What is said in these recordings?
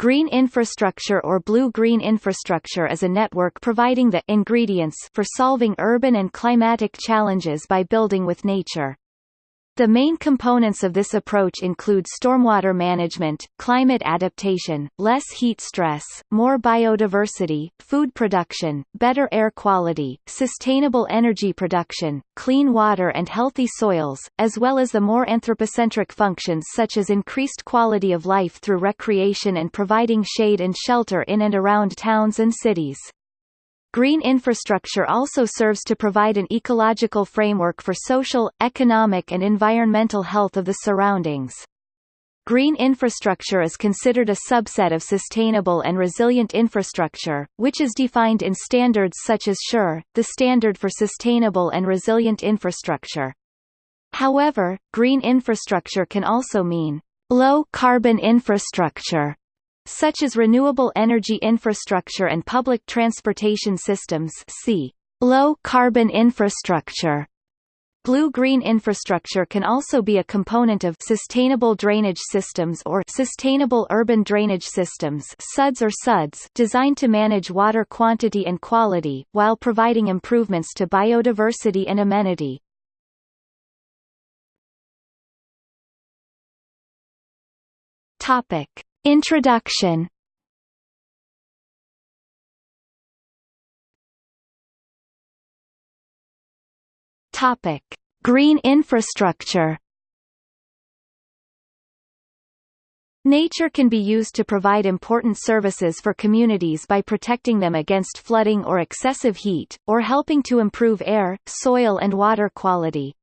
Green infrastructure or blue-green infrastructure is a network providing the ingredients for solving urban and climatic challenges by building with nature. The main components of this approach include stormwater management, climate adaptation, less heat stress, more biodiversity, food production, better air quality, sustainable energy production, clean water and healthy soils, as well as the more anthropocentric functions such as increased quality of life through recreation and providing shade and shelter in and around towns and cities. Green infrastructure also serves to provide an ecological framework for social, economic and environmental health of the surroundings. Green infrastructure is considered a subset of sustainable and resilient infrastructure, which is defined in standards such as SURE, the Standard for Sustainable and Resilient Infrastructure. However, green infrastructure can also mean low-carbon infrastructure, such as renewable energy infrastructure and public transportation systems see low-carbon infrastructure. Blue-green infrastructure can also be a component of sustainable drainage systems or sustainable urban drainage systems SUDS or SUDS designed to manage water quantity and quality, while providing improvements to biodiversity and amenity. Topic. Introduction Topic: Green infrastructure. Nature can be used to provide important services for communities by protecting them against flooding or excessive heat, or helping to improve air, soil and water quality.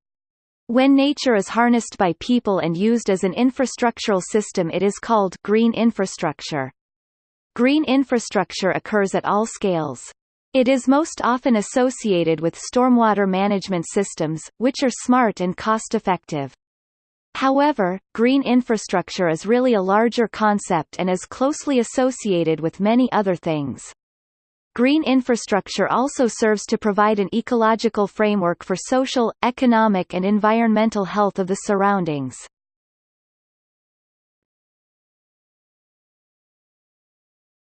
When nature is harnessed by people and used as an infrastructural system it is called green infrastructure. Green infrastructure occurs at all scales. It is most often associated with stormwater management systems, which are smart and cost-effective. However, green infrastructure is really a larger concept and is closely associated with many other things. Green infrastructure also serves to provide an ecological framework for social, economic and environmental health of the surroundings.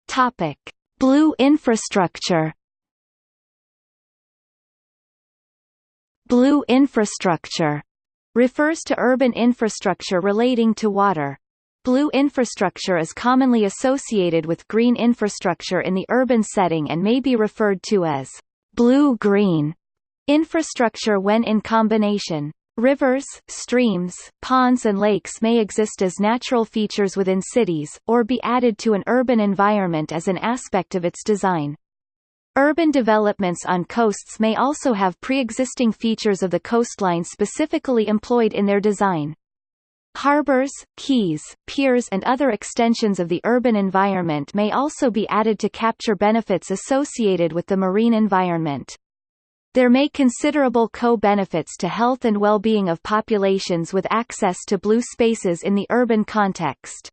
Topic: Blue infrastructure. Blue infrastructure refers to urban infrastructure relating to water. Blue infrastructure is commonly associated with green infrastructure in the urban setting and may be referred to as blue-green infrastructure when in combination. Rivers, streams, ponds and lakes may exist as natural features within cities, or be added to an urban environment as an aspect of its design. Urban developments on coasts may also have pre-existing features of the coastline specifically employed in their design. Harbors, quays, piers and other extensions of the urban environment may also be added to capture benefits associated with the marine environment. There may considerable co-benefits to health and well-being of populations with access to blue spaces in the urban context.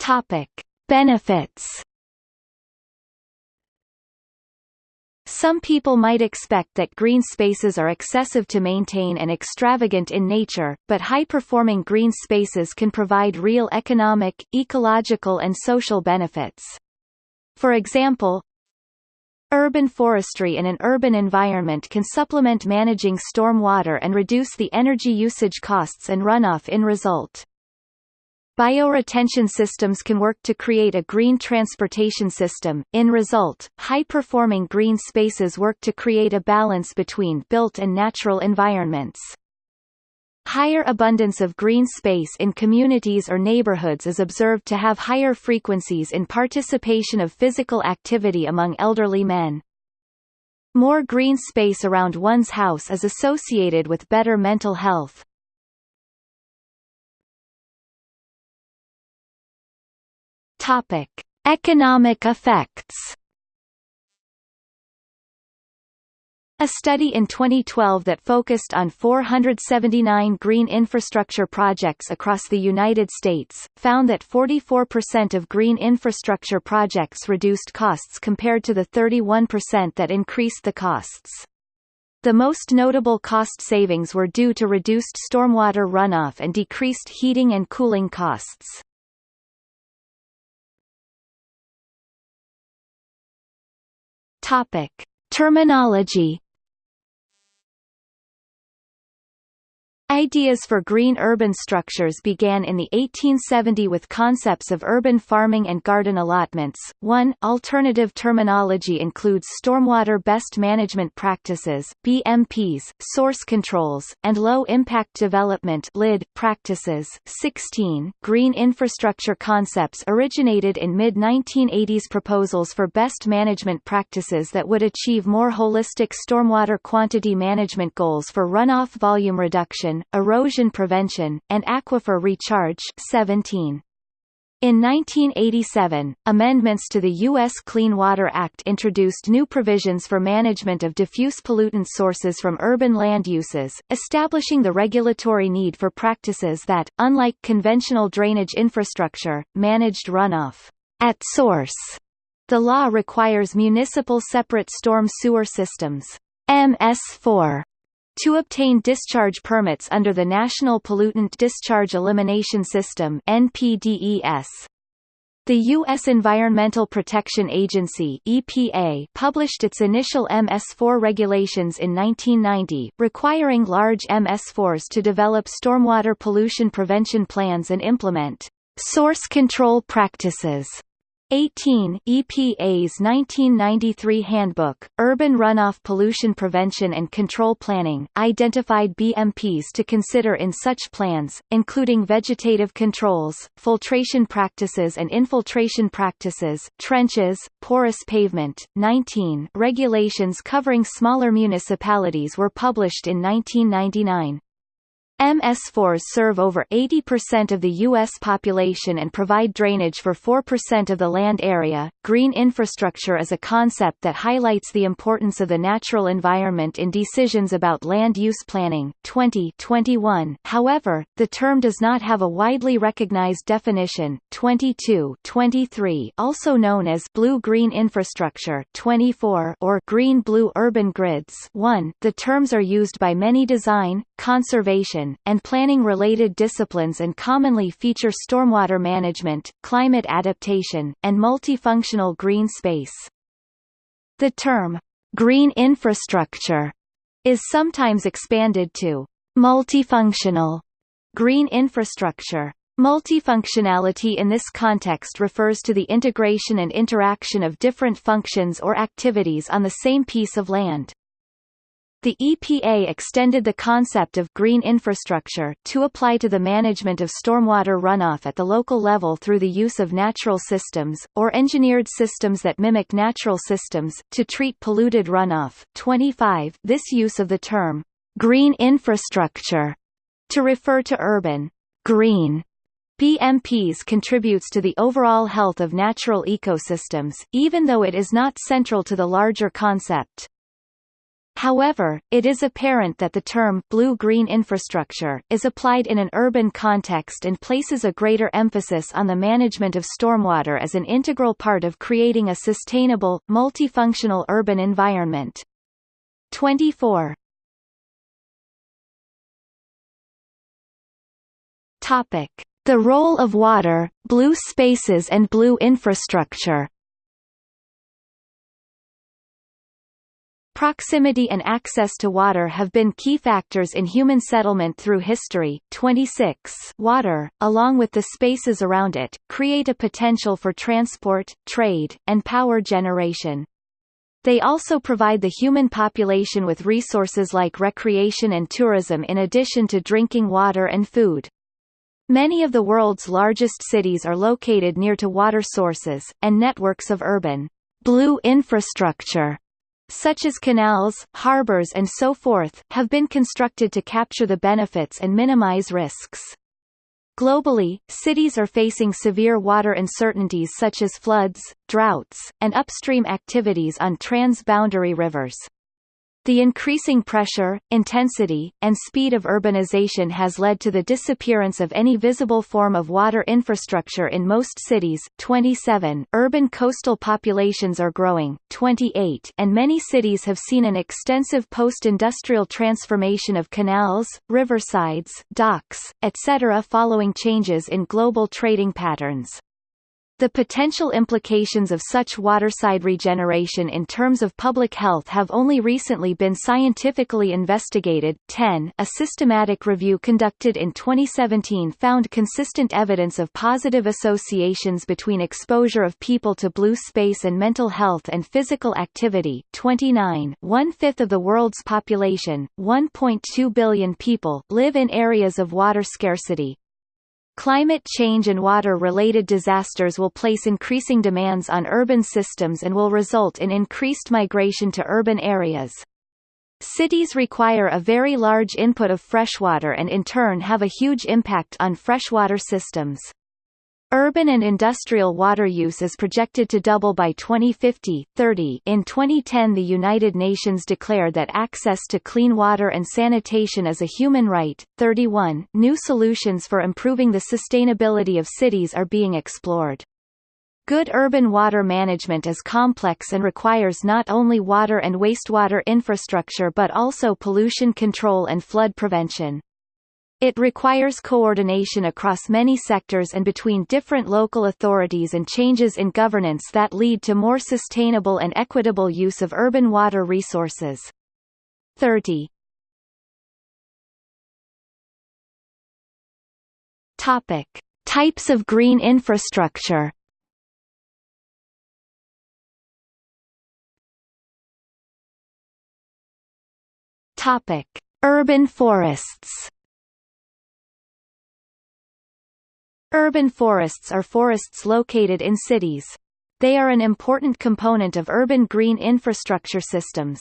Topic: Benefits Some people might expect that green spaces are excessive to maintain and extravagant in nature, but high-performing green spaces can provide real economic, ecological and social benefits. For example, Urban forestry in an urban environment can supplement managing storm water and reduce the energy usage costs and runoff in result. Bioretention systems can work to create a green transportation system. In result, high-performing green spaces work to create a balance between built and natural environments. Higher abundance of green space in communities or neighborhoods is observed to have higher frequencies in participation of physical activity among elderly men. More green space around one's house is associated with better mental health. Topic: Economic effects. A study in 2012 that focused on 479 green infrastructure projects across the United States, found that 44% of green infrastructure projects reduced costs compared to the 31% that increased the costs. The most notable cost savings were due to reduced stormwater runoff and decreased heating and cooling costs. Topic: Terminology Ideas for green urban structures began in the 1870 with concepts of urban farming and garden allotments. One alternative terminology includes stormwater best management practices (BMPs), source controls, and low impact development (LID) practices. 16 green infrastructure concepts originated in mid-1980s proposals for best management practices that would achieve more holistic stormwater quantity management goals for runoff volume reduction erosion prevention, and aquifer recharge 17. In 1987, amendments to the U.S. Clean Water Act introduced new provisions for management of diffuse pollutant sources from urban land uses, establishing the regulatory need for practices that, unlike conventional drainage infrastructure, managed runoff at source. The law requires municipal separate storm sewer systems MS4 to obtain discharge permits under the National Pollutant Discharge Elimination System NPDES. The U.S. Environmental Protection Agency EPA published its initial MS4 regulations in 1990, requiring large MS4s to develop stormwater pollution prevention plans and implement source control practices 18 EPA's 1993 Handbook, Urban Runoff Pollution Prevention and Control Planning, identified BMPs to consider in such plans, including vegetative controls, filtration practices and infiltration practices, trenches, porous pavement. 19 Regulations covering smaller municipalities were published in 1999. MS4s serve over 80% of the U.S. population and provide drainage for 4% of the land area. Green infrastructure is a concept that highlights the importance of the natural environment in decisions about land use planning. 2021. However, the term does not have a widely recognized definition. 22 23 also known as blue-green infrastructure 24 or green-blue urban grids 1. The terms are used by many design, conservation, and planning-related disciplines and commonly feature stormwater management, climate adaptation, and multifunctional green space. The term, green infrastructure, is sometimes expanded to multifunctional green infrastructure. Multifunctionality in this context refers to the integration and interaction of different functions or activities on the same piece of land. The EPA extended the concept of green infrastructure to apply to the management of stormwater runoff at the local level through the use of natural systems, or engineered systems that mimic natural systems, to treat polluted runoff. 25 This use of the term, green infrastructure, to refer to urban, green BMPs contributes to the overall health of natural ecosystems, even though it is not central to the larger concept. However, it is apparent that the term blue-green infrastructure is applied in an urban context and places a greater emphasis on the management of stormwater as an integral part of creating a sustainable, multifunctional urban environment. 24 Topic: The role of water, blue spaces and blue infrastructure. Proximity and access to water have been key factors in human settlement through history. 26 Water, along with the spaces around it, create a potential for transport, trade, and power generation. They also provide the human population with resources like recreation and tourism in addition to drinking water and food. Many of the world's largest cities are located near to water sources, and networks of urban blue infrastructure such as canals, harbors and so forth, have been constructed to capture the benefits and minimize risks. Globally, cities are facing severe water uncertainties such as floods, droughts, and upstream activities on trans-boundary rivers. The increasing pressure, intensity, and speed of urbanization has led to the disappearance of any visible form of water infrastructure in most cities 27 urban coastal populations are growing 28 and many cities have seen an extensive post-industrial transformation of canals, riversides, docks, etc. following changes in global trading patterns. The potential implications of such waterside regeneration in terms of public health have only recently been scientifically investigated. 10 A systematic review conducted in 2017 found consistent evidence of positive associations between exposure of people to blue space and mental health and physical activity. 29 One-fifth of the world's population, 1.2 billion people, live in areas of water scarcity, Climate change and water-related disasters will place increasing demands on urban systems and will result in increased migration to urban areas. Cities require a very large input of freshwater and in turn have a huge impact on freshwater systems. Urban and industrial water use is projected to double by 2050, 30. In 2010 the United Nations declared that access to clean water and sanitation is a human right. 31. New solutions for improving the sustainability of cities are being explored. Good urban water management is complex and requires not only water and wastewater infrastructure but also pollution control and flood prevention. It requires coordination across many sectors and between different local authorities and changes in governance that lead to more sustainable and equitable use of urban water resources. 30. Topic: Types of green infrastructure. Topic: Urban forests. Urban forests are forests located in cities. They are an important component of urban green infrastructure systems.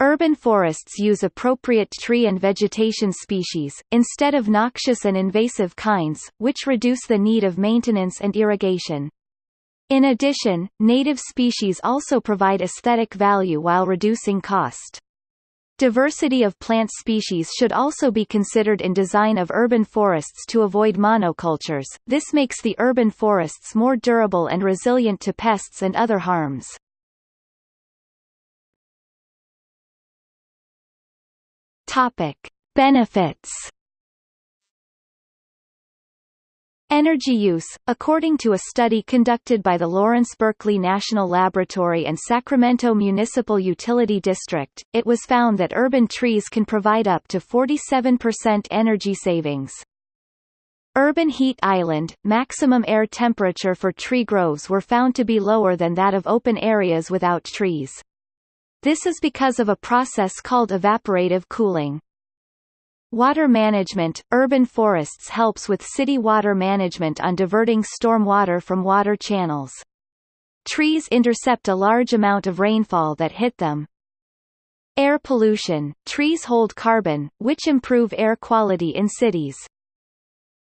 Urban forests use appropriate tree and vegetation species, instead of noxious and invasive kinds, which reduce the need of maintenance and irrigation. In addition, native species also provide aesthetic value while reducing cost. Diversity of plant species should also be considered in design of urban forests to avoid monocultures, this makes the urban forests more durable and resilient to pests and other harms. Topic. Benefits Energy use According to a study conducted by the Lawrence Berkeley National Laboratory and Sacramento Municipal Utility District, it was found that urban trees can provide up to 47% energy savings. Urban heat island, maximum air temperature for tree groves were found to be lower than that of open areas without trees. This is because of a process called evaporative cooling. Water management – Urban forests helps with city water management on diverting storm water from water channels. Trees intercept a large amount of rainfall that hit them. Air pollution – Trees hold carbon, which improve air quality in cities.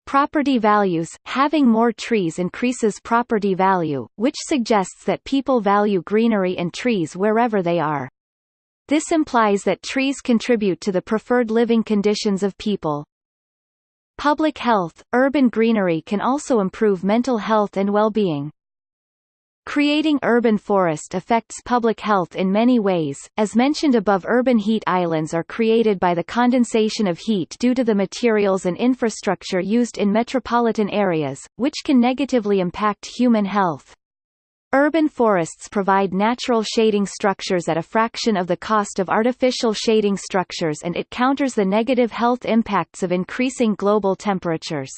Property values – Having more trees increases property value, which suggests that people value greenery and trees wherever they are. This implies that trees contribute to the preferred living conditions of people. Public health – Urban greenery can also improve mental health and well-being. Creating urban forest affects public health in many ways, as mentioned above urban heat islands are created by the condensation of heat due to the materials and infrastructure used in metropolitan areas, which can negatively impact human health. Urban forests provide natural shading structures at a fraction of the cost of artificial shading structures and it counters the negative health impacts of increasing global temperatures.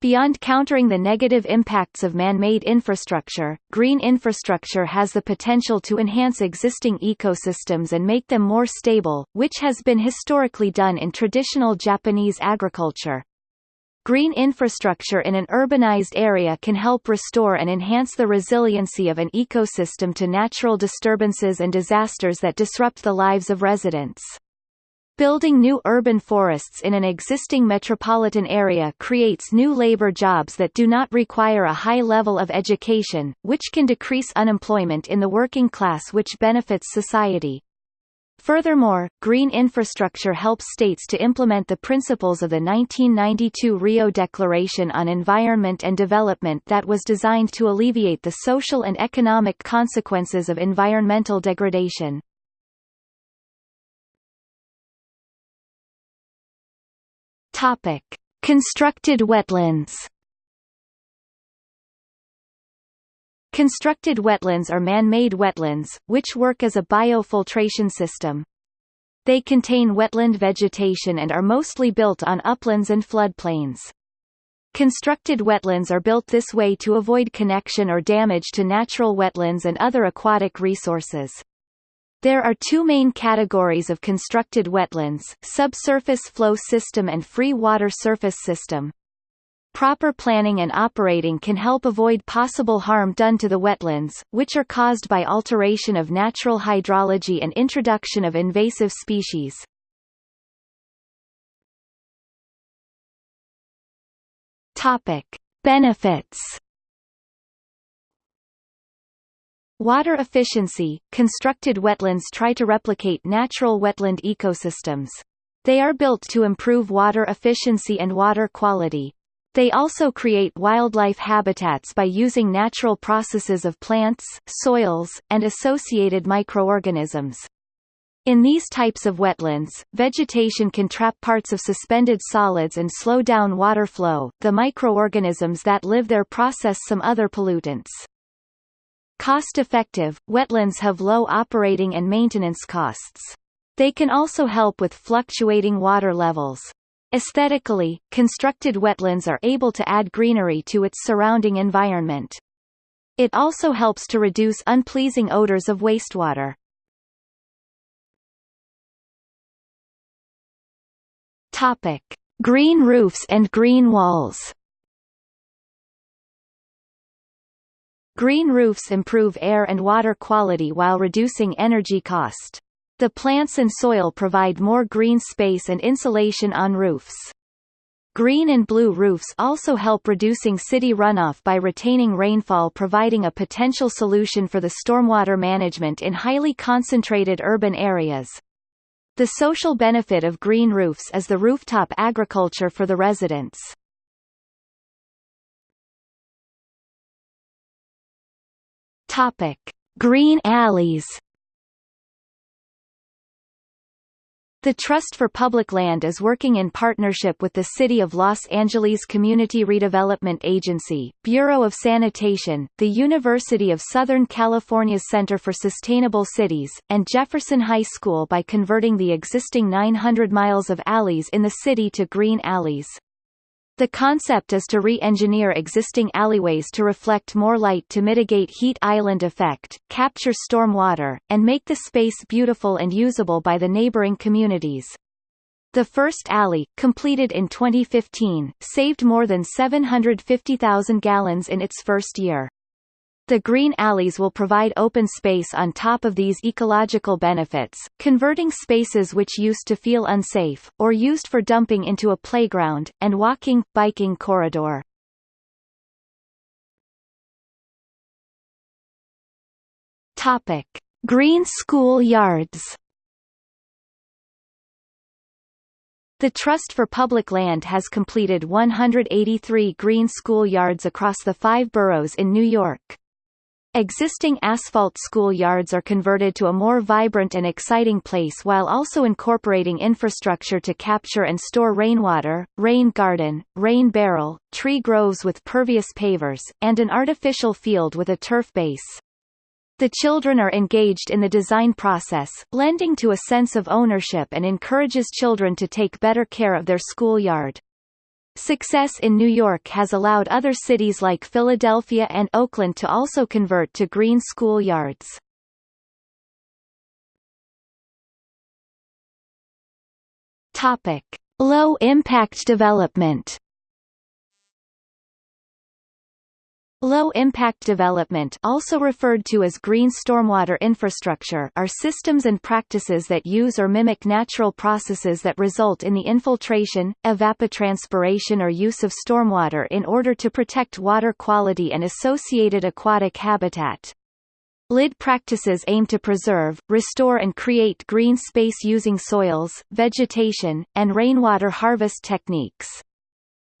Beyond countering the negative impacts of man-made infrastructure, green infrastructure has the potential to enhance existing ecosystems and make them more stable, which has been historically done in traditional Japanese agriculture. Green infrastructure in an urbanized area can help restore and enhance the resiliency of an ecosystem to natural disturbances and disasters that disrupt the lives of residents. Building new urban forests in an existing metropolitan area creates new labor jobs that do not require a high level of education, which can decrease unemployment in the working class which benefits society. Furthermore, green infrastructure helps states to implement the principles of the 1992 Rio Declaration on Environment and Development that was designed to alleviate the social and economic consequences of environmental degradation. Topic: Constructed wetlands. Constructed wetlands are man-made wetlands, which work as a biofiltration system. They contain wetland vegetation and are mostly built on uplands and floodplains. Constructed wetlands are built this way to avoid connection or damage to natural wetlands and other aquatic resources. There are two main categories of constructed wetlands, subsurface flow system and free water surface system. Proper planning and operating can help avoid possible harm done to the wetlands, which are caused by alteration of natural hydrology and introduction of invasive species. Topic: Benefits. Water efficiency – Constructed wetlands try to replicate natural wetland ecosystems. They are built to improve water efficiency and water quality. They also create wildlife habitats by using natural processes of plants, soils, and associated microorganisms. In these types of wetlands, vegetation can trap parts of suspended solids and slow down water flow. The microorganisms that live there process some other pollutants. Cost-effective, wetlands have low operating and maintenance costs. They can also help with fluctuating water levels. Aesthetically, constructed wetlands are able to add greenery to its surrounding environment. It also helps to reduce unpleasing odors of wastewater. Topic: Green roofs and green walls. Green roofs improve air and water quality while reducing energy cost. The plants and soil provide more green space and insulation on roofs. Green and blue roofs also help reducing city runoff by retaining rainfall providing a potential solution for the stormwater management in highly concentrated urban areas. The social benefit of green roofs is the rooftop agriculture for the residents. Topic: Green alleys The Trust for Public Land is working in partnership with the City of Los Angeles Community Redevelopment Agency, Bureau of Sanitation, the University of Southern California's Center for Sustainable Cities, and Jefferson High School by converting the existing 900 miles of alleys in the city to green alleys. The concept is to re-engineer existing alleyways to reflect more light to mitigate heat island effect, capture storm water, and make the space beautiful and usable by the neighboring communities. The first alley, completed in 2015, saved more than 750,000 gallons in its first year. The green alleys will provide open space on top of these ecological benefits, converting spaces which used to feel unsafe, or used for dumping into a playground, and walking, biking corridor. Topic. Green school yards The Trust for Public Land has completed 183 green school yards across the five boroughs in New York. Existing asphalt schoolyards are converted to a more vibrant and exciting place while also incorporating infrastructure to capture and store rainwater, rain garden, rain barrel, tree groves with pervious pavers, and an artificial field with a turf base. The children are engaged in the design process, lending to a sense of ownership and encourages children to take better care of their schoolyard. Success in New York has allowed other cities like Philadelphia and Oakland to also convert to green school yards. Topic: Low-impact development. Low-impact development also referred to as green stormwater infrastructure are systems and practices that use or mimic natural processes that result in the infiltration, evapotranspiration or use of stormwater in order to protect water quality and associated aquatic habitat. LID practices aim to preserve, restore and create green space using soils, vegetation, and rainwater harvest techniques.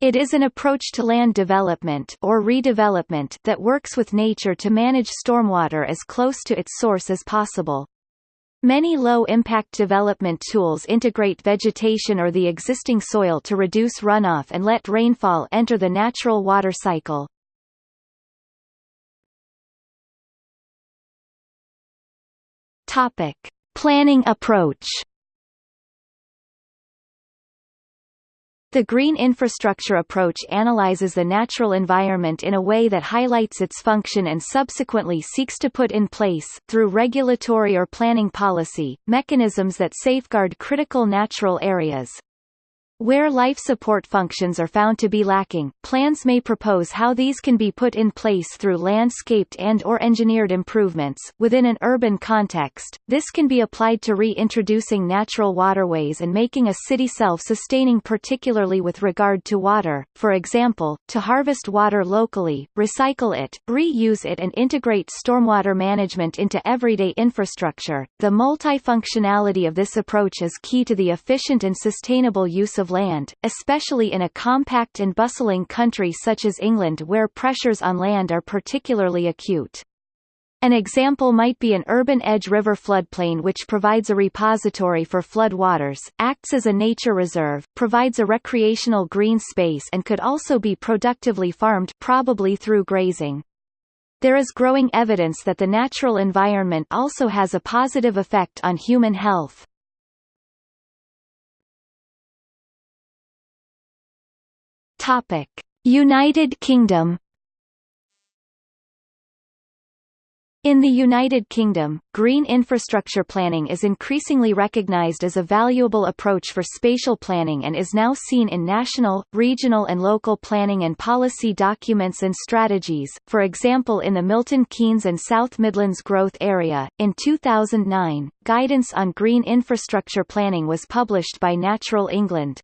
It is an approach to land development or redevelopment that works with nature to manage stormwater as close to its source as possible. Many low-impact development tools integrate vegetation or the existing soil to reduce runoff and let rainfall enter the natural water cycle. Topic: Planning approach. The green infrastructure approach analyzes the natural environment in a way that highlights its function and subsequently seeks to put in place, through regulatory or planning policy, mechanisms that safeguard critical natural areas. Where life support functions are found to be lacking, plans may propose how these can be put in place through landscaped and or engineered improvements. Within an urban context, this can be applied to reintroducing natural waterways and making a city self-sustaining particularly with regard to water, for example, to harvest water locally, recycle it, reuse it and integrate stormwater management into everyday infrastructure. The multifunctionality of this approach is key to the efficient and sustainable use of land, especially in a compact and bustling country such as England where pressures on land are particularly acute. An example might be an urban edge river floodplain which provides a repository for flood waters, acts as a nature reserve, provides a recreational green space and could also be productively farmed probably through grazing. There is growing evidence that the natural environment also has a positive effect on human health. Topic: United Kingdom In the United Kingdom, green infrastructure planning is increasingly recognised as a valuable approach for spatial planning and is now seen in national, regional and local planning and policy documents and strategies, for example in the Milton Keynes and South Midlands Growth Area. In 2009, guidance on green infrastructure planning was published by Natural England.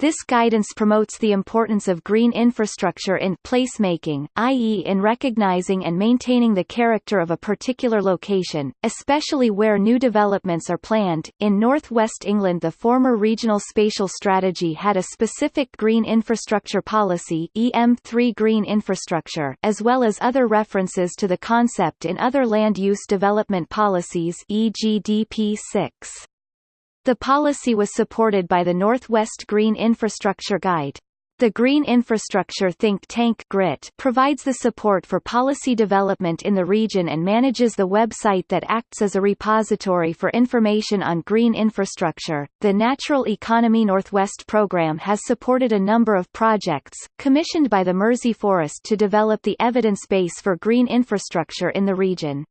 This guidance promotes the importance of green infrastructure in placemaking, i.e. in recognizing and maintaining the character of a particular location, especially where new developments are planned. In northwest England the former Regional Spatial Strategy had a specific green infrastructure policy EM3 green infrastructure as well as other references to the concept in other land use development policies e.g. DP 6. The policy was supported by the Northwest Green Infrastructure Guide. The Green Infrastructure think tank GRIT provides the support for policy development in the region and manages the website that acts as a repository for information on green infrastructure. The Natural Economy Northwest program has supported a number of projects, commissioned by the Mersey Forest to develop the evidence base for green infrastructure in the region.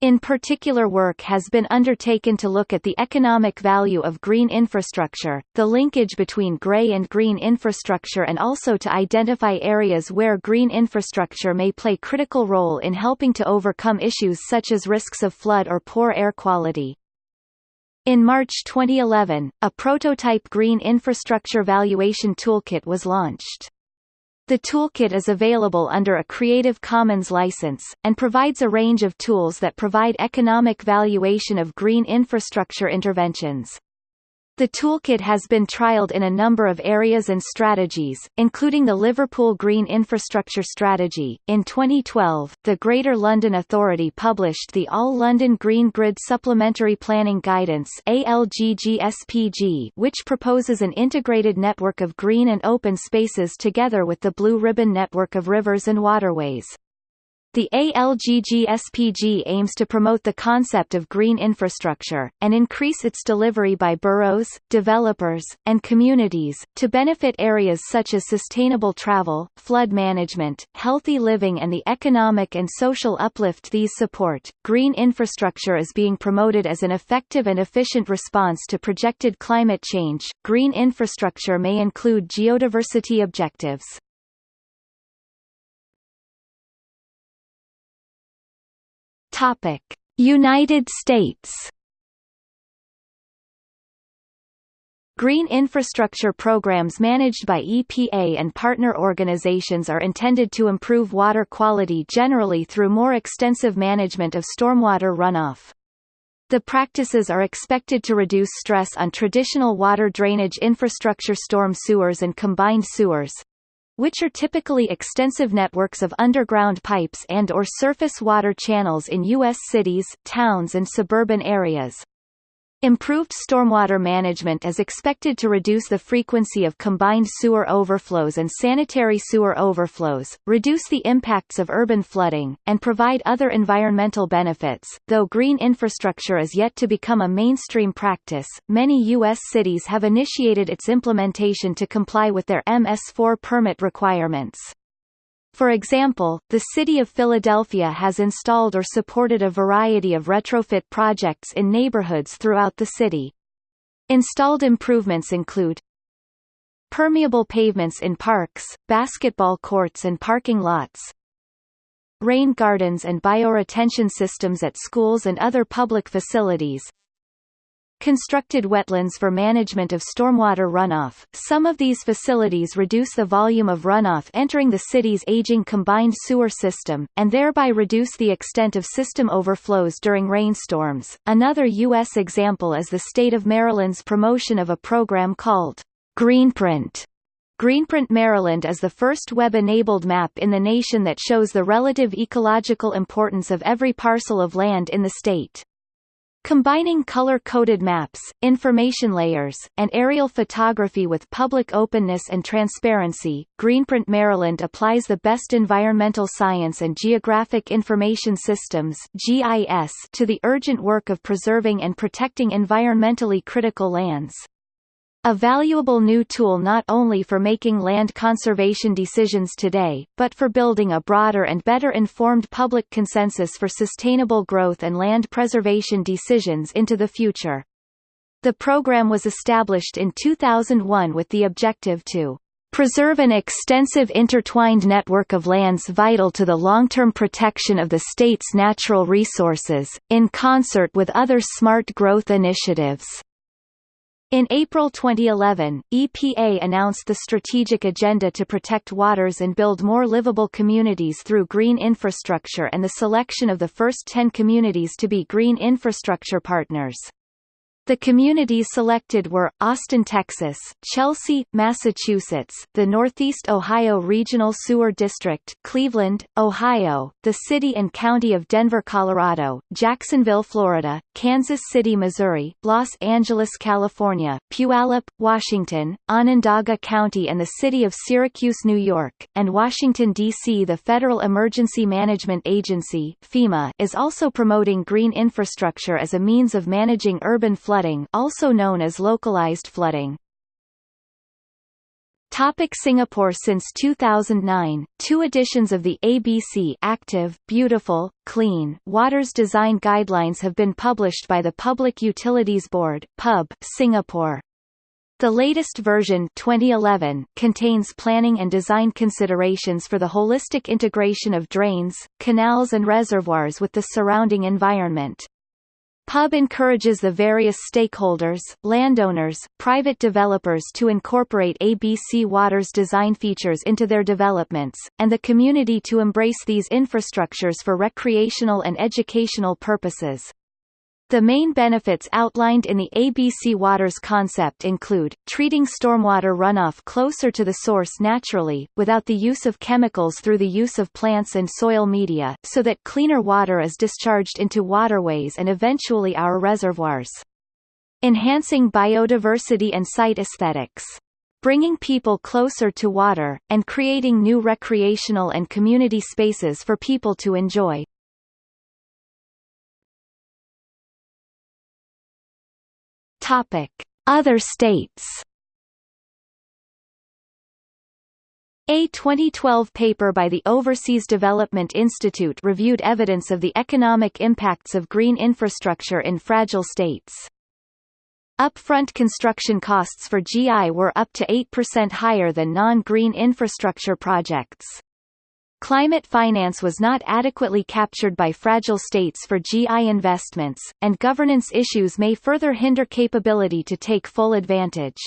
In particular work has been undertaken to look at the economic value of green infrastructure, the linkage between grey and green infrastructure and also to identify areas where green infrastructure may play critical role in helping to overcome issues such as risks of flood or poor air quality. In March 2011, a prototype green infrastructure valuation toolkit was launched. The toolkit is available under a Creative Commons license, and provides a range of tools that provide economic valuation of green infrastructure interventions. The toolkit has been trialed in a number of areas and strategies, including the Liverpool Green Infrastructure Strategy. In 2012, the Greater London Authority published the All London Green Grid Supplementary Planning Guidance which proposes an integrated network of green and open spaces together with the Blue Ribbon network of rivers and waterways. The ALGGSPG aims to promote the concept of green infrastructure, and increase its delivery by boroughs, developers, and communities, to benefit areas such as sustainable travel, flood management, healthy living and the economic and social uplift these support. Green infrastructure is being promoted as an effective and efficient response to projected climate change. Green infrastructure may include geodiversity objectives. Topic: United States. Green infrastructure programs managed by EPA and partner organizations are intended to improve water quality generally through more extensive management of stormwater runoff. The practices are expected to reduce stress on traditional water drainage infrastructure storm sewers and combined sewers, which are typically extensive networks of underground pipes and or surface water channels in U.S. cities, towns and suburban areas. Improved stormwater management is expected to reduce the frequency of combined sewer overflows and sanitary sewer overflows, reduce the impacts of urban flooding, and provide other environmental benefits. Though green infrastructure is yet to become a mainstream practice, many U.S. cities have initiated its implementation to comply with their MS4 permit requirements. For example, the City of Philadelphia has installed or supported a variety of retrofit projects in neighborhoods throughout the city. Installed improvements include permeable pavements in parks, basketball courts and parking lots, rain gardens and bioretention systems at schools and other public facilities, constructed wetlands for management of stormwater runoff. Some of these facilities reduce the volume of runoff entering the city's aging combined sewer system, and thereby reduce the extent of system overflows during rainstorms. Another U.S. example is the state of Maryland's promotion of a program called Greenprint. Greenprint Maryland is the first web-enabled map in the nation that shows the relative ecological importance of every parcel of land in the state. Combining color-coded maps, information layers, and aerial photography with public openness and transparency, Greenprint Maryland applies the best environmental science and geographic information systems (GIS) to the urgent work of preserving and protecting environmentally critical lands. A valuable new tool not only for making land conservation decisions today, but for building a broader and better informed public consensus for sustainable growth and land preservation decisions into the future. The program was established in 2001 with the objective to preserve an extensive intertwined network of lands vital to the long-term protection of the state's natural resources, in concert with other smart growth initiatives. In April 2011, EPA announced the strategic agenda to protect waters and build more livable communities through green infrastructure and the selection of the first 10 communities to be green infrastructure partners. The communities selected were, Austin, Texas, Chelsea, Massachusetts, the Northeast Ohio Regional Sewer District, Cleveland, Ohio, the city and county of Denver, Colorado, Jacksonville, Florida, Kansas City, Missouri, Los Angeles, California, Puyallup, Washington, Onondaga County and the city of Syracuse, New York, and Washington, D.C. The Federal Emergency Management Agency FEMA is also promoting green infrastructure as a means of managing urban flooding flooding also known as localized flooding. Topic Singapore Since 2009, two editions of the ABC Active, Beautiful, Clean Waters Design Guidelines have been published by the Public Utilities Board PUB, Singapore. The latest version 2011 contains planning and design considerations for the holistic integration of drains, canals and reservoirs with the surrounding environment. PUB encourages the various stakeholders, landowners, private developers to incorporate ABC Water's design features into their developments, and the community to embrace these infrastructures for recreational and educational purposes. The main benefits outlined in the ABC Waters concept include, treating stormwater runoff closer to the source naturally, without the use of chemicals through the use of plants and soil media, so that cleaner water is discharged into waterways and eventually our reservoirs. Enhancing biodiversity and site aesthetics bringing people closer to water, and creating new recreational and community spaces for people to enjoy. Topic: Other states. A 2012 paper by the Overseas Development Institute reviewed evidence of the economic impacts of green infrastructure in fragile states. Upfront construction costs for GI were up to 8% higher than non-green infrastructure projects. Climate finance was not adequately captured by fragile states for GI investments, and governance issues may further hinder capability to take full advantage.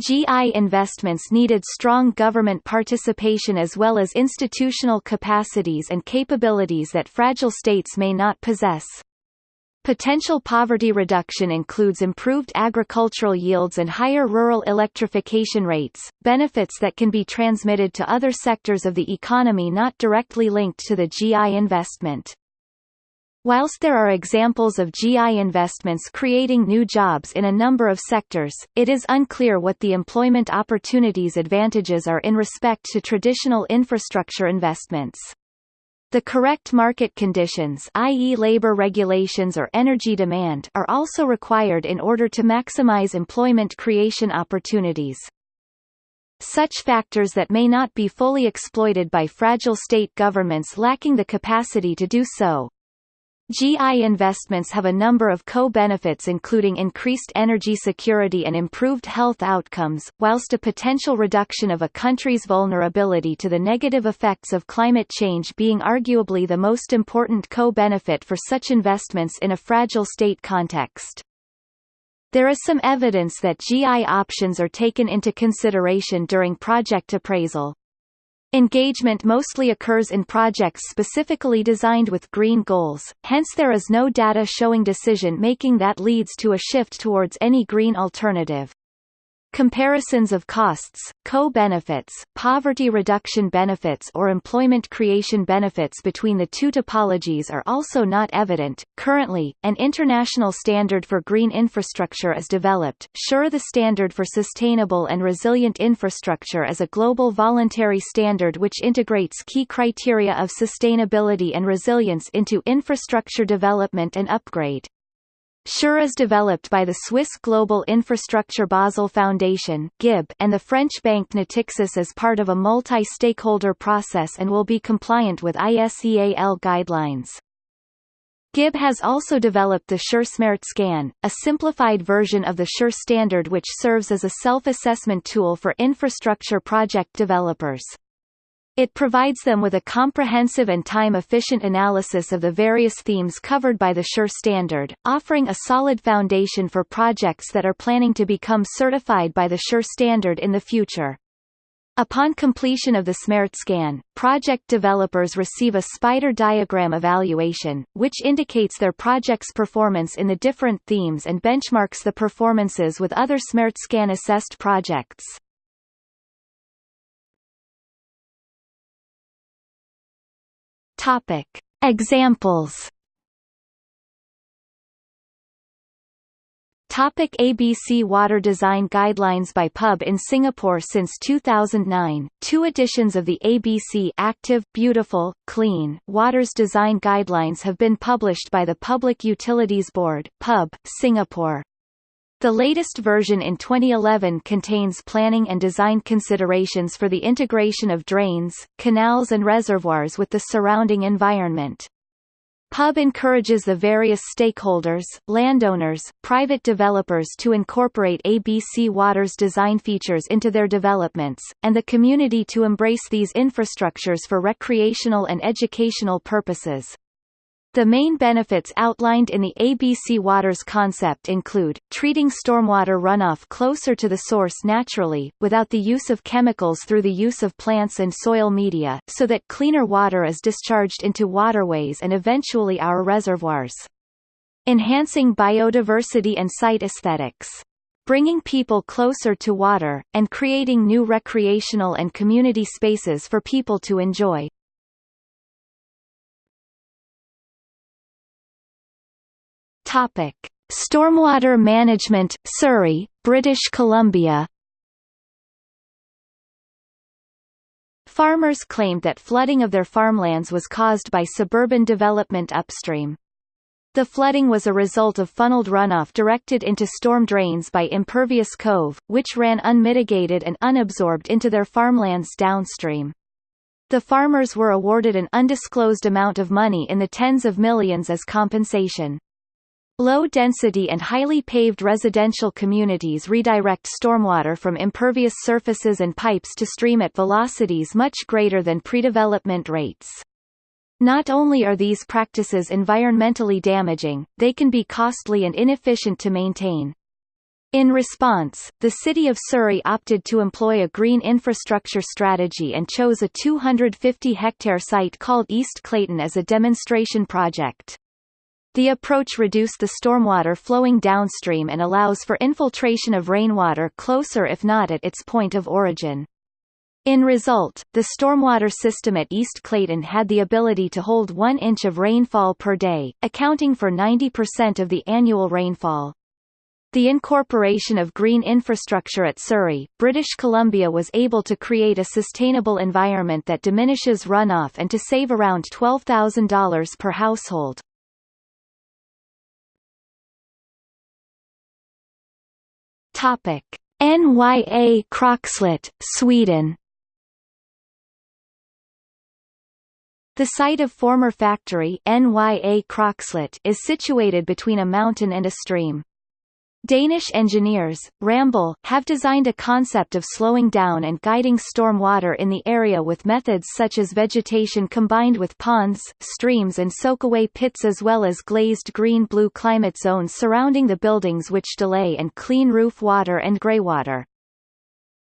GI investments needed strong government participation as well as institutional capacities and capabilities that fragile states may not possess. Potential poverty reduction includes improved agricultural yields and higher rural electrification rates, benefits that can be transmitted to other sectors of the economy not directly linked to the GI investment. Whilst there are examples of GI investments creating new jobs in a number of sectors, it is unclear what the employment opportunities advantages are in respect to traditional infrastructure investments. The correct market conditions i.e. labor regulations or energy demand are also required in order to maximize employment creation opportunities. Such factors that may not be fully exploited by fragile state governments lacking the capacity to do so, GI investments have a number of co-benefits including increased energy security and improved health outcomes, whilst a potential reduction of a country's vulnerability to the negative effects of climate change being arguably the most important co-benefit for such investments in a fragile state context. There is some evidence that GI options are taken into consideration during project appraisal, Engagement mostly occurs in projects specifically designed with green goals, hence there is no data showing decision-making that leads to a shift towards any green alternative. Comparisons of costs, co-benefits, poverty reduction benefits or employment creation benefits between the two topologies are also not evident. Currently, an international standard for green infrastructure is developed. SURE the standard for sustainable and resilient infrastructure is a global voluntary standard which integrates key criteria of sustainability and resilience into infrastructure development and upgrade. SURE is developed by the Swiss Global Infrastructure Basel Foundation (GIB) and the French bank Natixis as part of a multi-stakeholder process and will be compliant with ISEAL guidelines. GIB has also developed the SURE Smart Scan, a simplified version of the SURE standard which serves as a self-assessment tool for infrastructure project developers. It provides them with a comprehensive and time-efficient analysis of the various themes covered by the SURE standard, offering a solid foundation for projects that are planning to become certified by the SURE standard in the future. Upon completion of the SMART scan, project developers receive a spider diagram evaluation, which indicates their project's performance in the different themes and benchmarks the performances with other SMART scan assessed projects. Topic. Examples Topic ABC Water Design Guidelines by PUB in Singapore Since 2009, two editions of the ABC Active, Beautiful, Clean, Waters Design Guidelines have been published by the Public Utilities Board PUB, Singapore. The latest version in 2011 contains planning and design considerations for the integration of drains, canals and reservoirs with the surrounding environment. PUB encourages the various stakeholders, landowners, private developers to incorporate ABC Water's design features into their developments, and the community to embrace these infrastructures for recreational and educational purposes. The main benefits outlined in the ABC Waters concept include, treating stormwater runoff closer to the source naturally, without the use of chemicals through the use of plants and soil media, so that cleaner water is discharged into waterways and eventually our reservoirs. Enhancing biodiversity and site aesthetics bringing people closer to water, and creating new recreational and community spaces for people to enjoy. Topic: Stormwater Management, Surrey, British Columbia. Farmers claimed that flooding of their farmlands was caused by suburban development upstream. The flooding was a result of funneled runoff directed into storm drains by Impervious cover, which ran unmitigated and unabsorbed into their farmlands downstream. The farmers were awarded an undisclosed amount of money in the tens of millions as compensation. Low-density and highly paved residential communities redirect stormwater from impervious surfaces and pipes to stream at velocities much greater than pre-development rates. Not only are these practices environmentally damaging, they can be costly and inefficient to maintain. In response, the city of Surrey opted to employ a green infrastructure strategy and chose a 250-hectare site called East Clayton as a demonstration project. The approach reduced the stormwater flowing downstream and allows for infiltration of rainwater closer if not at its point of origin. In result, the stormwater system at East Clayton had the ability to hold 1 inch of rainfall per day, accounting for 90% of the annual rainfall. The incorporation of green infrastructure at Surrey, British Columbia was able to create a sustainable environment that diminishes runoff and to save around $12,000 per household. Topic: Nya Krokslätt, Sweden. The site of former factory Nya Krokslätt is situated between a mountain and a stream. Danish engineers, Ramboll, have designed a concept of slowing down and guiding storm water in the area with methods such as vegetation combined with ponds, streams and soakaway pits as well as glazed green-blue climate zones surrounding the buildings which delay and clean roof water and greywater.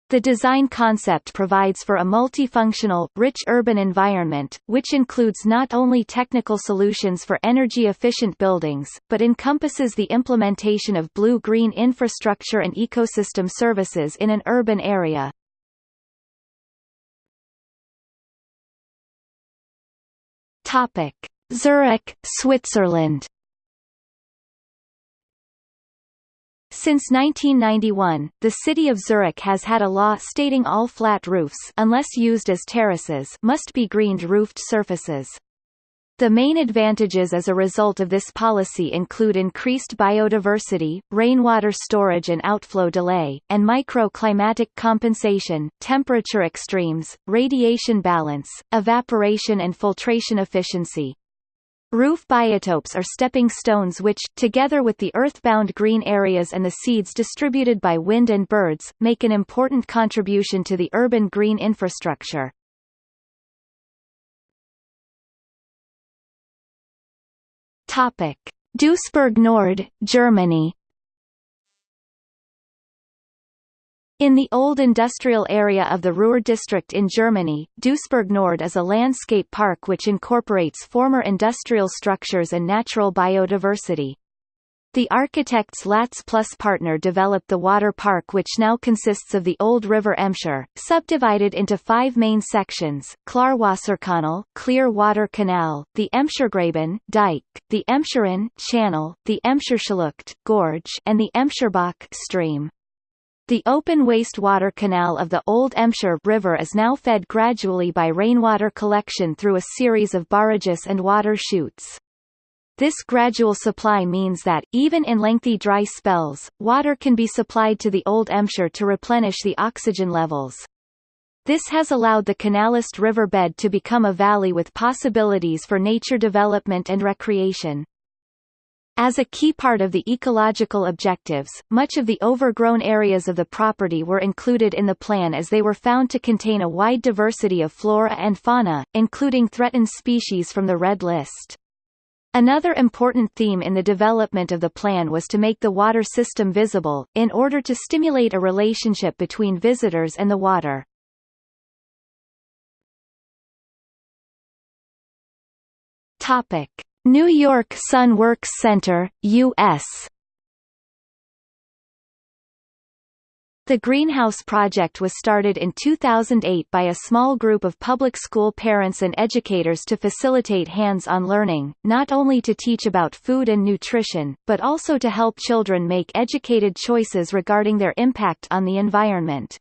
The design concept provides for a multifunctional, rich urban environment, which includes not only technical solutions for energy-efficient buildings, but encompasses the implementation of blue-green infrastructure and ecosystem services in an urban area. Zurich, Switzerland Since 1991, the city of Zurich has had a law stating all flat roofs unless used as terraces must be greened roofed surfaces. The main advantages as a result of this policy include increased biodiversity, rainwater storage and outflow delay, and microclimatic compensation, temperature extremes, radiation balance, evaporation and filtration efficiency. Roof biotopes are stepping stones which, together with the earthbound green areas and the seeds distributed by wind and birds, make an important contribution to the urban green infrastructure. Duisburg Nord, Germany In the old industrial area of the Ruhr district in Germany, Duisburg Nord is a landscape park which incorporates former industrial structures and natural biodiversity. The architects Latz Plus Partner developed the water park which now consists of the old river Emscher, subdivided into five main sections, Klarwasserkanal clear water canal, the Emschergraben dike, the Emscherrinne channel, the Emscherschlucht gorge, and the Emscherbach stream. The open wastewater canal of the Old Emscher River is now fed gradually by rainwater collection through a series of barrages and water chutes. This gradual supply means that, even in lengthy dry spells, water can be supplied to the Old Emscher to replenish the oxygen levels. This has allowed the canalist riverbed to become a valley with possibilities for nature development and recreation. As a key part of the ecological objectives, much of the overgrown areas of the property were included in the plan as they were found to contain a wide diversity of flora and fauna, including threatened species from the Red List. Another important theme in the development of the plan was to make the water system visible, in order to stimulate a relationship between visitors and the water. Topic. New York Sun Works Center, U.S. The Greenhouse Project was started in 2008 by a small group of public school parents and educators to facilitate hands-on learning, not only to teach about food and nutrition, but also to help children make educated choices regarding their impact on the environment.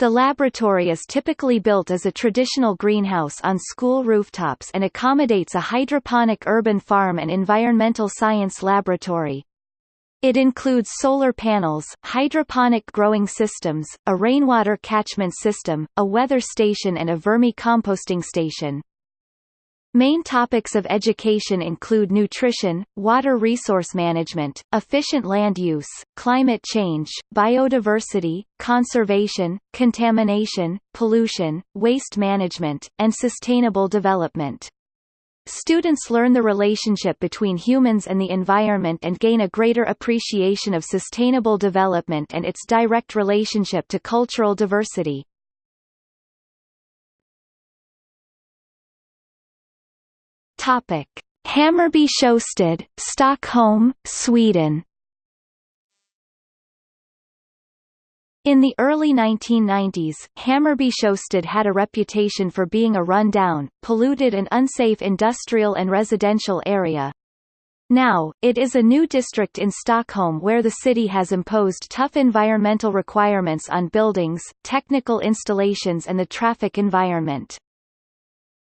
The laboratory is typically built as a traditional greenhouse on school rooftops and accommodates a hydroponic urban farm and environmental science laboratory. It includes solar panels, hydroponic growing systems, a rainwater catchment system, a weather station and a vermi-composting station. Main topics of education include nutrition, water resource management, efficient land use, climate change, biodiversity, conservation, contamination, pollution, waste management, and sustainable development. Students learn the relationship between humans and the environment and gain a greater appreciation of sustainable development and its direct relationship to cultural diversity. Topic: Hammarby Sjöstad, Stockholm, Sweden. In the early 1990s, Hammarby Sjöstad had a reputation for being a run-down, polluted and unsafe industrial and residential area. Now, it is a new district in Stockholm where the city has imposed tough environmental requirements on buildings, technical installations and the traffic environment.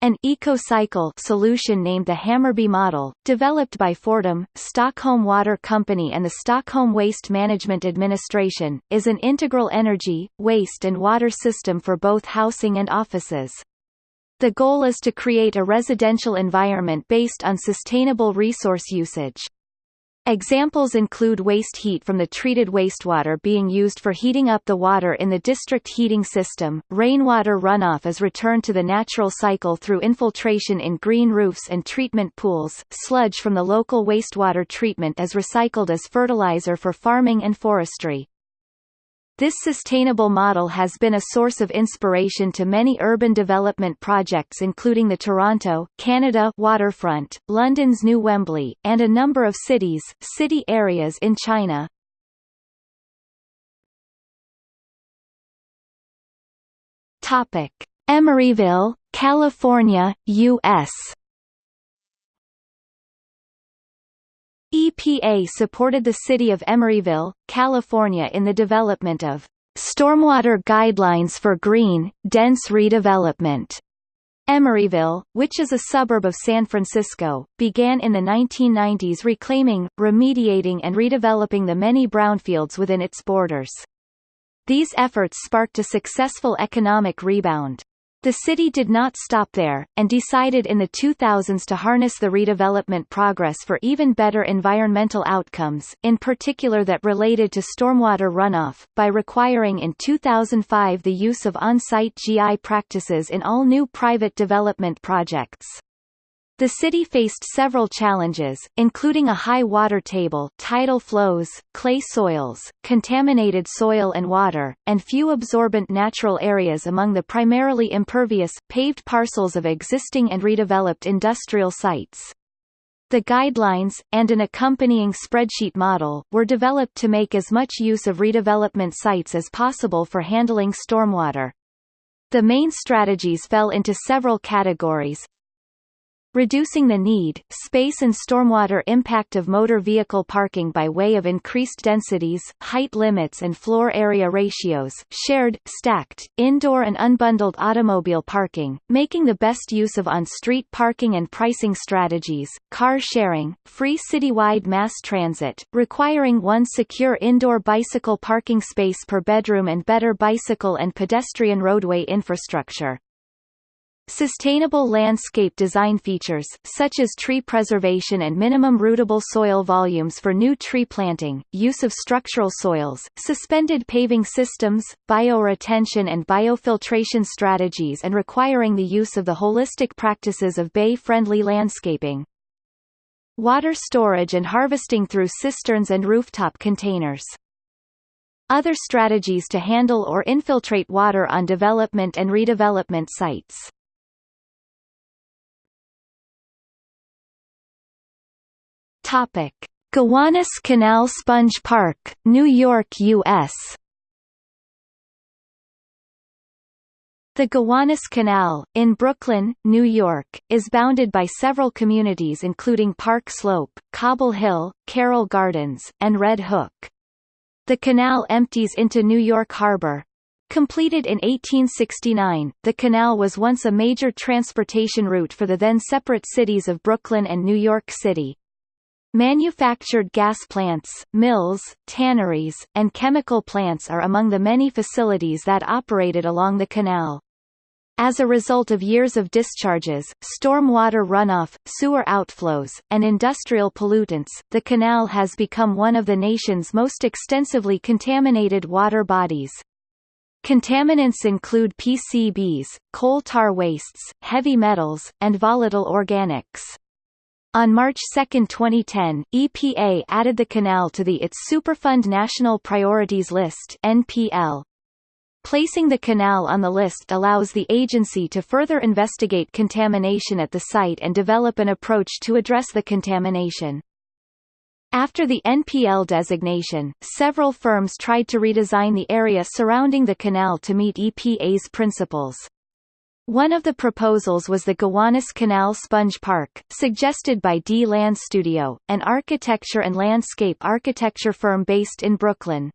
An eco-cycle solution named the Hammarby model, developed by Fortum, Stockholm Water Company and the Stockholm Waste Management Administration, is an integral energy, waste and water system for both housing and offices. The goal is to create a residential environment based on sustainable resource usage. Examples include waste heat from the treated wastewater being used for heating up the water in the district heating system, rainwater runoff is returned to the natural cycle through infiltration in green roofs and treatment pools, sludge from the local wastewater treatment is recycled as fertilizer for farming and forestry. This sustainable model has been a source of inspiration to many urban development projects including the Toronto, Canada waterfront, London's New Wembley, and a number of cities, city areas in China. Topic: Emeryville, California, US. EPA supported the city of Emeryville, California in the development of Stormwater Guidelines for Green, Dense Redevelopment. Emeryville, which is a suburb of San Francisco, began in the 1990s reclaiming, remediating and redeveloping the many brownfields within its borders. These efforts sparked a successful economic rebound. The city did not stop there, and decided in the 2000s to harness the redevelopment progress for even better environmental outcomes, in particular that related to stormwater runoff, by requiring in 2005 the use of on-site GI practices in all new private development projects. The city faced several challenges, including a high water table tidal flows, clay soils, contaminated soil and water, and few absorbent natural areas among the primarily impervious, paved parcels of existing and redeveloped industrial sites. The guidelines, and an accompanying spreadsheet model, were developed to make as much use of redevelopment sites as possible for handling stormwater. The main strategies fell into several categories, reducing the need, space and stormwater impact of motor vehicle parking by way of increased densities, height limits and floor area ratios, shared, stacked, indoor and unbundled automobile parking, making the best use of on-street parking and pricing strategies, car sharing, free citywide mass transit, requiring one secure indoor bicycle parking space per bedroom and better bicycle and pedestrian roadway infrastructure. Sustainable landscape design features, such as tree preservation and minimum rootable soil volumes for new tree planting, use of structural soils, suspended paving systems, bioretention and biofiltration strategies and requiring the use of the holistic practices of bay-friendly landscaping. Water storage and harvesting through cisterns and rooftop containers. Other strategies to handle or infiltrate water on development and redevelopment sites. Topic: Gowanus Canal Sponge Park, New York, U.S. The Gowanus Canal, in Brooklyn, New York, is bounded by several communities including Park Slope, Cobble Hill, Carroll Gardens, and Red Hook. The canal empties into New York Harbor. Completed in 1869, the canal was once a major transportation route for the then separate cities of Brooklyn and New York City. Manufactured gas plants, mills, tanneries, and chemical plants are among the many facilities that operated along the canal. As a result of years of discharges, stormwater runoff, sewer outflows, and industrial pollutants, the canal has become one of the nation's most extensively contaminated water bodies. Contaminants include PCBs, coal tar wastes, heavy metals, and volatile organics. On March 2, 2010, EPA added the canal to the its Superfund National Priorities List (NPL). Placing the canal on the list allows the agency to further investigate contamination at the site and develop an approach to address the contamination. After the NPL designation, several firms tried to redesign the area surrounding the canal to meet EPA's principles. One of the proposals was the Gowanus Canal Sponge Park, suggested by D Land Studio, an architecture and landscape architecture firm based in Brooklyn.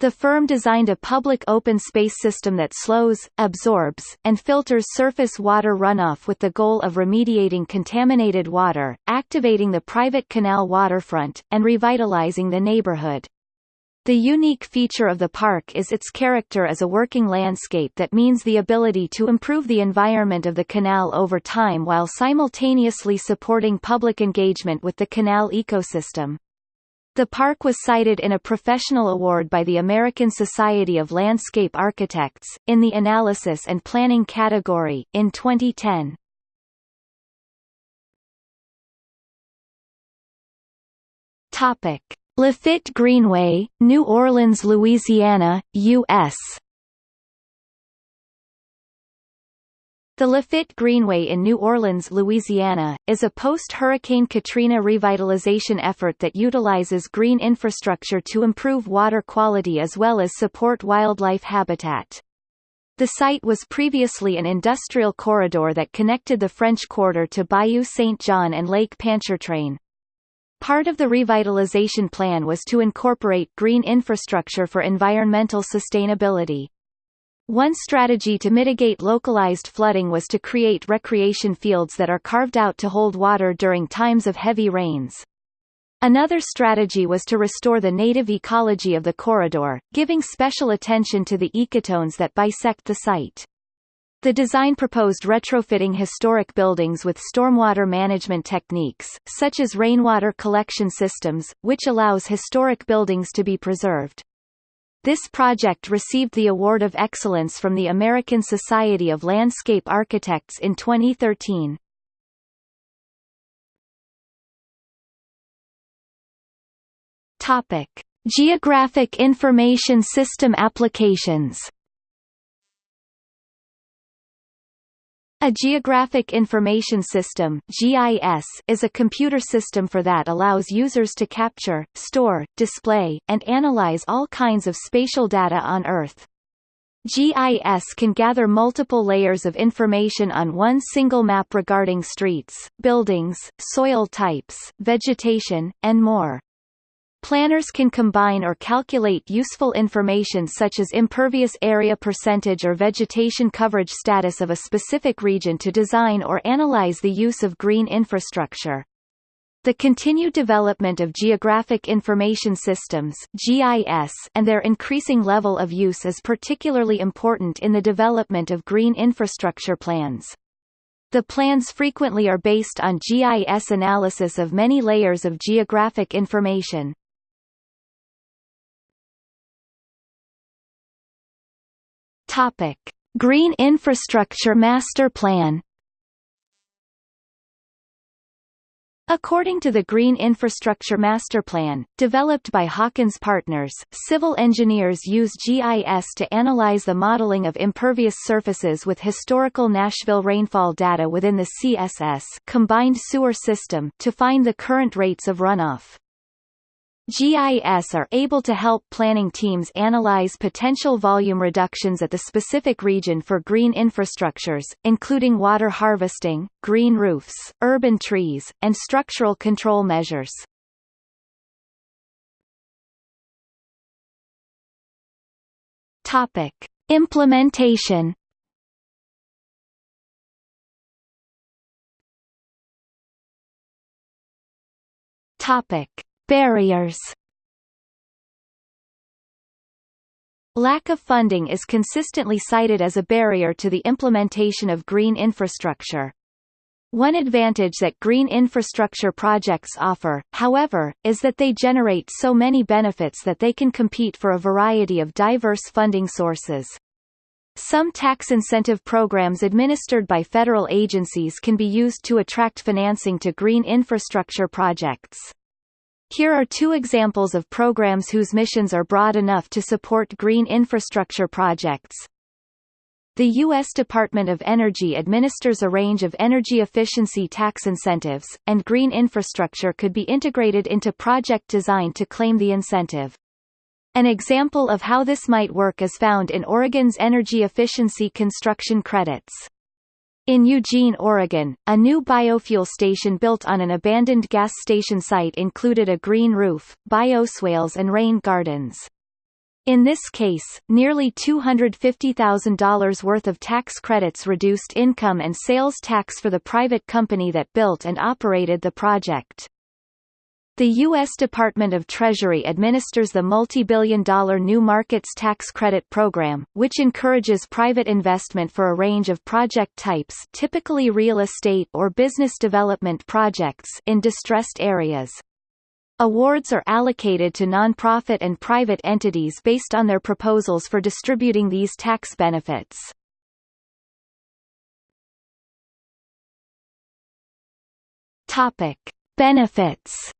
The firm designed a public open space system that slows, absorbs, and filters surface water runoff with the goal of remediating contaminated water, activating the private canal waterfront, and revitalizing the neighborhood. The unique feature of the park is its character as a working landscape that means the ability to improve the environment of the canal over time while simultaneously supporting public engagement with the canal ecosystem. The park was cited in a professional award by the American Society of Landscape Architects, in the Analysis and Planning category, in 2010. Topic. Lafitte Greenway, New Orleans, Louisiana, U.S. The Lafitte Greenway in New Orleans, Louisiana, is a post-Hurricane Katrina revitalization effort that utilizes green infrastructure to improve water quality as well as support wildlife habitat. The site was previously an industrial corridor that connected the French Quarter to Bayou St. John and Lake Pontchartrain. Part of the revitalization plan was to incorporate green infrastructure for environmental sustainability. One strategy to mitigate localized flooding was to create recreation fields that are carved out to hold water during times of heavy rains. Another strategy was to restore the native ecology of the corridor, giving special attention to the ecotones that bisect the site. The design proposed retrofitting historic buildings with stormwater management techniques, such as rainwater collection systems, which allows historic buildings to be preserved. This project received the Award of Excellence from the American Society of Landscape Architects in 2013. Topic: Geographic Information System applications A Geographic Information System (GIS) is a computer system for that allows users to capture, store, display, and analyze all kinds of spatial data on Earth. GIS can gather multiple layers of information on one single map regarding streets, buildings, soil types, vegetation, and more. Planners can combine or calculate useful information such as impervious area percentage or vegetation coverage status of a specific region to design or analyze the use of green infrastructure. The continued development of geographic information systems GIS and their increasing level of use is particularly important in the development of green infrastructure plans. The plans frequently are based on GIS analysis of many layers of geographic information. Topic: Green Infrastructure Master Plan. According to the Green Infrastructure Master Plan, developed by Hawkins Partners, civil engineers use GIS to analyze the modeling of impervious surfaces with historical Nashville rainfall data within the CSS combined sewer system to find the current rates of runoff. GIS are able to help planning teams analyze potential volume reductions at the specific region for green infrastructures, including water harvesting, green roofs, urban trees, and structural control measures. Topic: Implementation Topic: Barriers Lack of funding is consistently cited as a barrier to the implementation of green infrastructure. One advantage that green infrastructure projects offer, however, is that they generate so many benefits that they can compete for a variety of diverse funding sources. Some tax incentive programs administered by federal agencies can be used to attract financing to green infrastructure projects. Here are two examples of programs whose missions are broad enough to support green infrastructure projects. The U.S. Department of Energy administers a range of energy efficiency tax incentives, and green infrastructure could be integrated into project design to claim the incentive. An example of how this might work is found in Oregon's energy efficiency construction credits. In Eugene, Oregon, a new biofuel station built on an abandoned gas station site included a green roof, bioswales and rain gardens. In this case, nearly $250,000 worth of tax credits reduced income and sales tax for the private company that built and operated the project. The U.S. Department of Treasury administers the multi-billion dollar New Markets Tax Credit Program, which encourages private investment for a range of project types typically real estate or business development projects in distressed areas. Awards are allocated to nonprofit and private entities based on their proposals for distributing these tax benefits. Topic: Benefits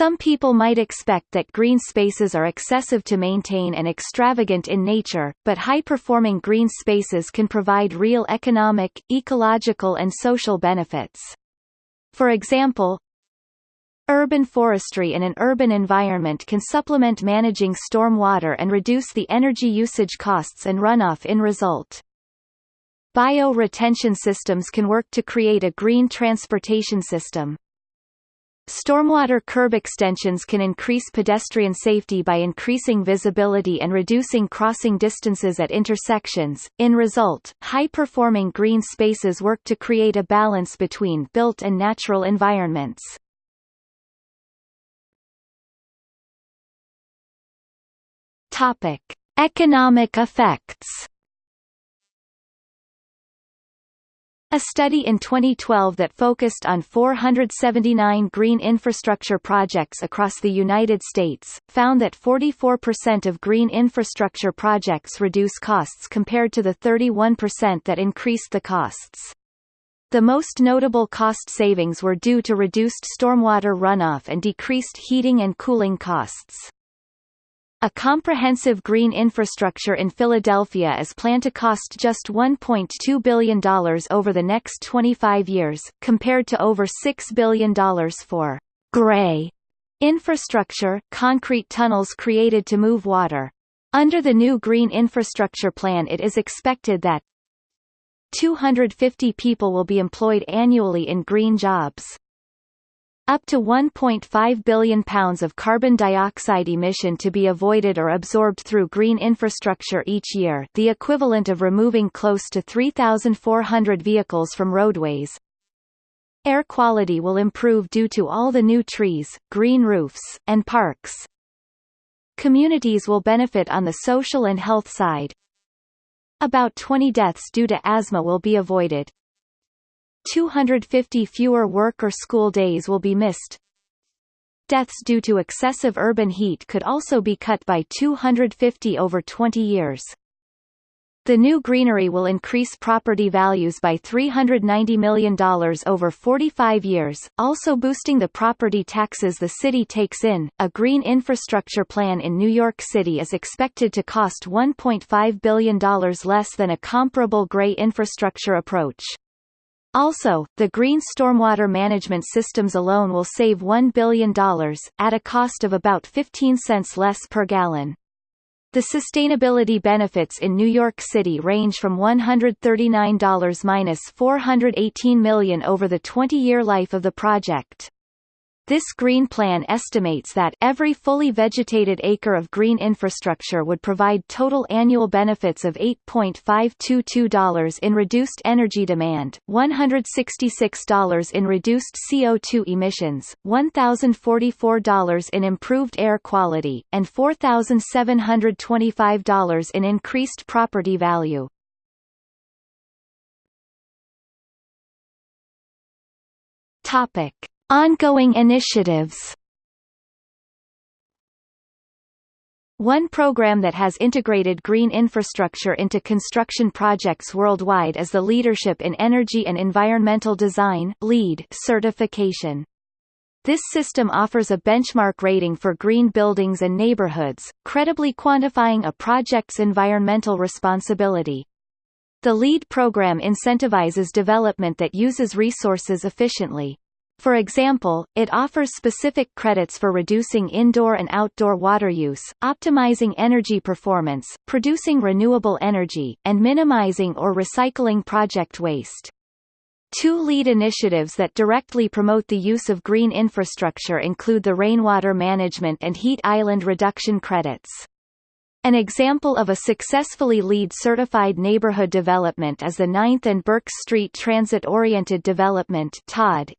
Some people might expect that green spaces are excessive to maintain and extravagant in nature, but high-performing green spaces can provide real economic, ecological and social benefits. For example, Urban forestry in an urban environment can supplement managing storm water and reduce the energy usage costs and runoff in result. Bio-retention systems can work to create a green transportation system. Stormwater curb extensions can increase pedestrian safety by increasing visibility and reducing crossing distances at intersections. In result, high-performing green spaces work to create a balance between built and natural environments. Topic: Economic effects. A study in 2012 that focused on 479 green infrastructure projects across the United States, found that 44% of green infrastructure projects reduce costs compared to the 31% that increased the costs. The most notable cost savings were due to reduced stormwater runoff and decreased heating and cooling costs. A comprehensive green infrastructure in Philadelphia is planned to cost just $1.2 billion over the next 25 years, compared to over $6 billion for gray infrastructure concrete tunnels created to move water. Under the new Green Infrastructure Plan it is expected that 250 people will be employed annually in green jobs. Up to 1.5 billion pounds of carbon dioxide emission to be avoided or absorbed through green infrastructure each year the equivalent of removing close to 3,400 vehicles from roadways. Air quality will improve due to all the new trees, green roofs, and parks. Communities will benefit on the social and health side. About 20 deaths due to asthma will be avoided. 250 fewer work or school days will be missed. Deaths due to excessive urban heat could also be cut by 250 over 20 years. The new greenery will increase property values by $390 million over 45 years, also boosting the property taxes the city takes in. A green infrastructure plan in New York City is expected to cost $1.5 billion less than a comparable gray infrastructure approach. Also, the green stormwater management systems alone will save $1 billion, at a cost of about 15 cents less per gallon. The sustainability benefits in New York City range from $139 minus $418 million over the 20-year life of the project. This green plan estimates that every fully vegetated acre of green infrastructure would provide total annual benefits of $8.522 in reduced energy demand, $166 in reduced CO2 emissions, $1,044 in improved air quality, and $4,725 in increased property value. Topic Ongoing initiatives One program that has integrated green infrastructure into construction projects worldwide is the Leadership in Energy and Environmental Design LEED certification. This system offers a benchmark rating for green buildings and neighborhoods, credibly quantifying a project's environmental responsibility. The LEED program incentivizes development that uses resources efficiently. For example, it offers specific credits for reducing indoor and outdoor water use, optimizing energy performance, producing renewable energy, and minimizing or recycling project waste. Two lead initiatives that directly promote the use of green infrastructure include the Rainwater Management and Heat Island Reduction Credits. An example of a successfully LEED-certified neighborhood development is the 9th and Berks Street Transit-Oriented Development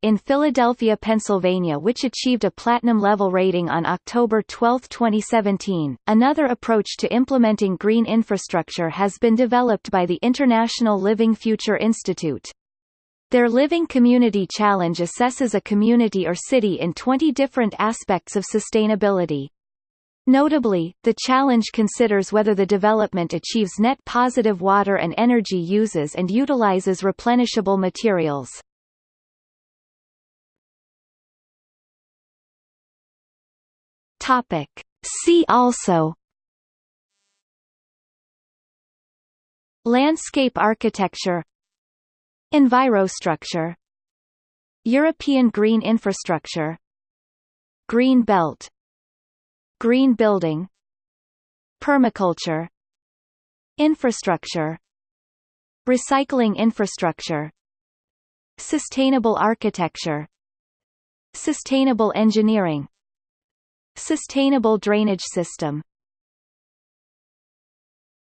in Philadelphia, Pennsylvania which achieved a platinum-level rating on October 12, 2017. Another approach to implementing green infrastructure has been developed by the International Living Future Institute. Their Living Community Challenge assesses a community or city in 20 different aspects of sustainability. Notably, the challenge considers whether the development achieves net positive water and energy uses and utilizes replenishable materials. Topic. See also Landscape architecture Envirostructure European green infrastructure Green belt Green building Permaculture Infrastructure Recycling infrastructure Sustainable architecture Sustainable engineering Sustainable drainage system